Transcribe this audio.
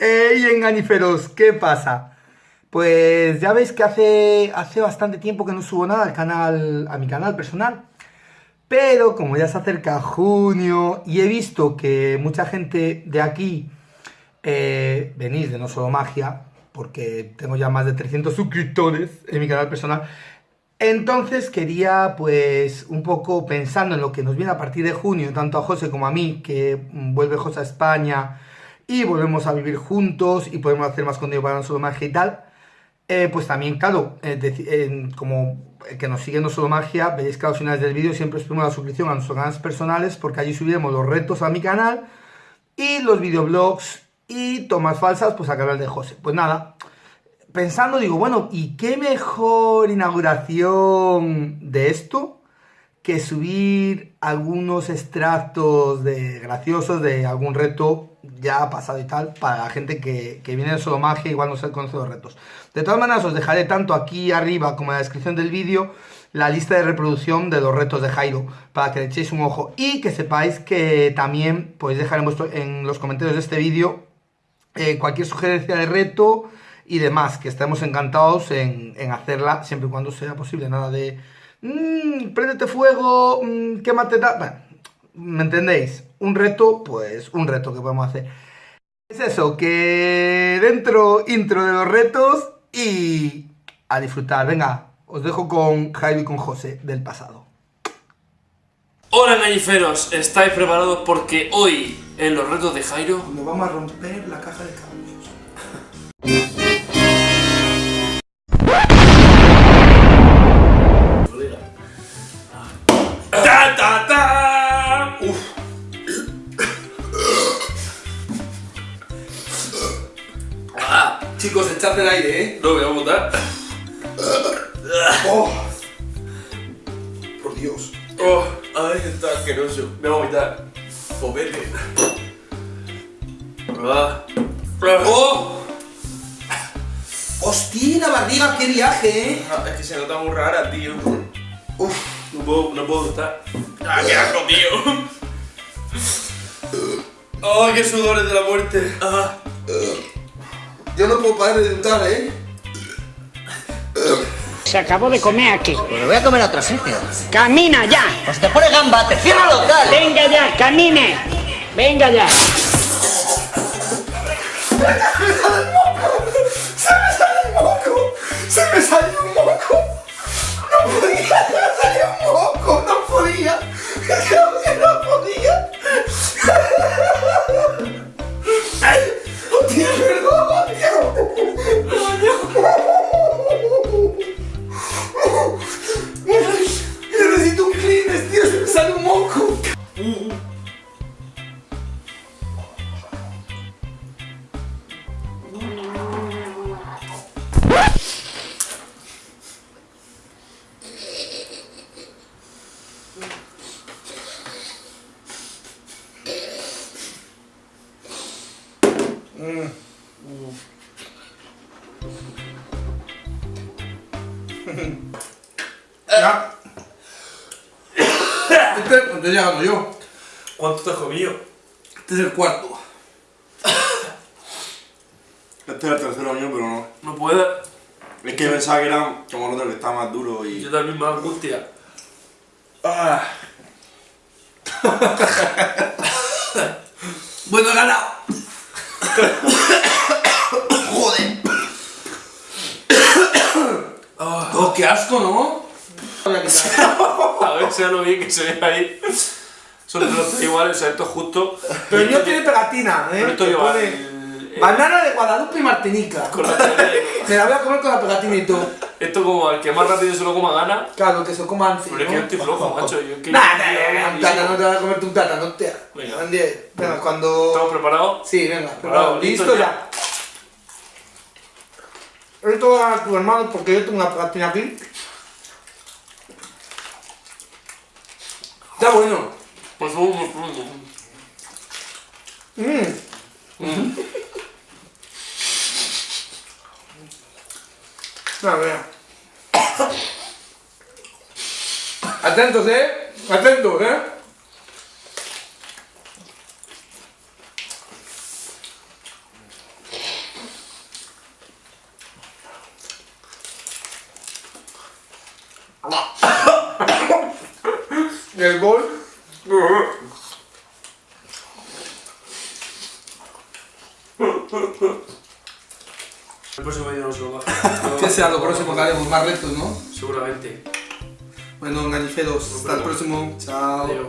¡Ey, enganiferos! ¿Qué pasa? Pues ya veis que hace, hace bastante tiempo que no subo nada al canal, a mi canal personal. Pero como ya se acerca junio y he visto que mucha gente de aquí eh, venís de No Solo Magia, porque tengo ya más de 300 suscriptores en mi canal personal, entonces quería pues un poco pensando en lo que nos viene a partir de junio, tanto a José como a mí, que vuelve José a España y volvemos a vivir juntos y podemos hacer más contenido para No Solo Magia y tal, eh, pues también, claro, eh, como que nos sigue No Solo Magia, veréis que a los finales del vídeo siempre os pongo la suscripción a nuestros canales personales porque allí subiremos los retos a mi canal y los videoblogs y tomas falsas pues al canal de José. Pues nada, pensando digo, bueno, ¿y qué mejor inauguración de esto? Que subir algunos extractos de graciosos de algún reto ya pasado y tal, para la gente que, viene de solo magia, igual no se conoce los retos. De todas maneras, os dejaré tanto aquí arriba como en la descripción del vídeo la lista de reproducción de los retos de Jairo, para que le echéis un ojo y que sepáis que también podéis dejar en, los comentarios de este vídeo eh, cualquier sugerencia de reto y demás, que estemos encantados en, en hacerla siempre y cuando sea posible, nada de mmm, préndete fuego, mmm, quémate tal. Bueno, ¿me entendéis? Un reto, pues un reto que podemos hacer. Es eso, que dentro intro de los retos y a disfrutar. Venga, os dejo con Jairo y con José del pasado. Hola galliferos, ¿estáis preparados? Porque hoy, en los retos de Jairo... Nos vamos a romper la caja de cambios. El aire, ¿eh? No, voy a botar. Oh. Por Dios. Oh, ay, está asqueroso. Me voy a vomitar. Ah. ¡Oh! ¡Hostia, la barriga! ¡Qué viaje, eh! Ah, es que se nota muy rara, tío. Uf. No puedo, no puedo estar. ¡Ah, qué asco, tío! ¡Oh, qué sudores de la muerte! Ah. Yo no puedo parar de untar, ¿eh? Se acabó de comer aquí. Pero voy a comer a otro sitio. ¡Camina ya! Pues te pone gamba, te cierra el local. ¡Venga ya, camine! ¡Venga ya! ¡Se me sale un moco! ¡Se me sale un moco! ¡No podía! ¡Se me salió Ya. Este estoy llegando yo. ¿Cuánto te has comido? Este es el cuarto. Este es el tercero mío, pero no. No puedo. Es que pensaba que era como el otro que está más duro y. Yo también me angustia. Ah. bueno, ganado. Joder. Oh, qué asco, ¿no? A ver, sea lo bien que se ve ahí. Son todos iguales, o sea, esto es justo. Pero el mío tiene pegatina, ¿eh? Pero esto lleva pone el- el- Banana de Guadalupe y Martinica. Con la de- Me la voy a comer con la pegatina y todo. Esto como al que más rápido se lo coma gana. Claro, que se coma antes. Pero es que yo estoy flojo, macho. Yo que nah, un yo- plátano, no te vas a comerte un plátano, te. Venga. Venga, venga, cuando. ¿Estamos preparados? Sí, venga, Bravo, preparado. listo ya. Esto va a tu hermano porque yo tengo una pegatina aquí. Está bueno. Por favor, por favor. Mmm. Vabbè. Attento te, attento te. Eh. Nel gol. Uh-huh. El próximo vídeo no se lo baja. Que sea lo próximo que haremos más retos, ¿no? Seguramente. Bueno, enganiferos, hasta el próximo. Chao. Adiós.